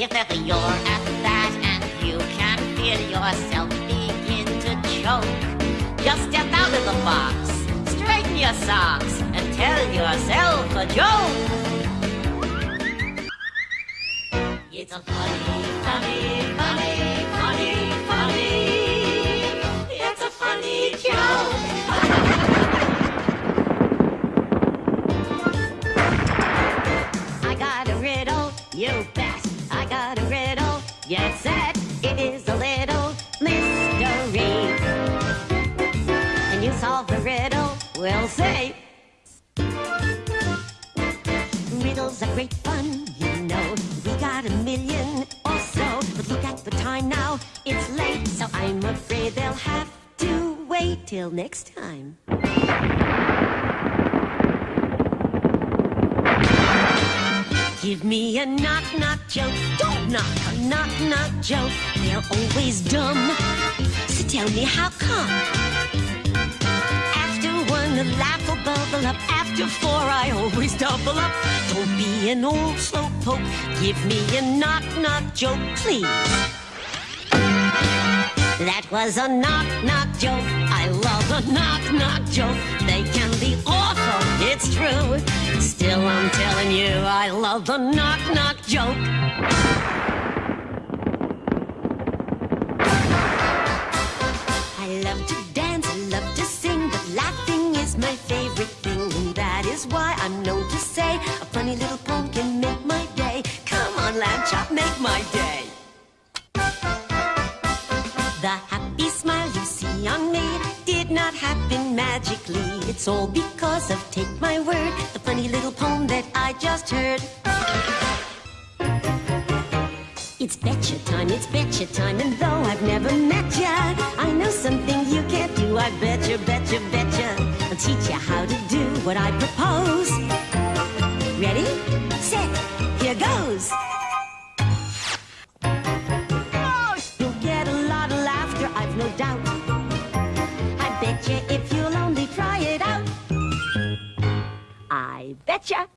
If ever you're at that and you can feel yourself begin to choke, just step out of the box, straighten your socks, and tell yourself a joke. It's a funny, funny, funny, funny, funny. Set. It is a little mystery. And you solve the riddle, we'll see. Riddles are great fun, you know. We got a million or so. But look at the time now, it's late. So I'm afraid they'll have to wait till next time. Give me a knock knock joke. Don't knock a knock knock joke. They're always dumb. So tell me how come? After one, the laugh will bubble up. After four, I always double up. Don't be an old slowpoke. Give me a knock knock joke, please. That was a knock knock joke. I love a knock knock joke. They can it's true. Still, I'm telling you, I love the knock knock joke. I love to dance, I love to sing, but laughing is my favorite thing. And that is why I'm known to say a funny little poem can make my day. Come on, lamb chop, make my day. The happy smile you see on me did not happen magically. It's all because of Take My Word, the funny little poem that I just heard. It's betcha time, it's betcha time, and though I've never met ya, I know something you can't do. I betcha, betcha, betcha. I'll teach you how to do what I propose. I bet you if you'll only try it out. I betcha.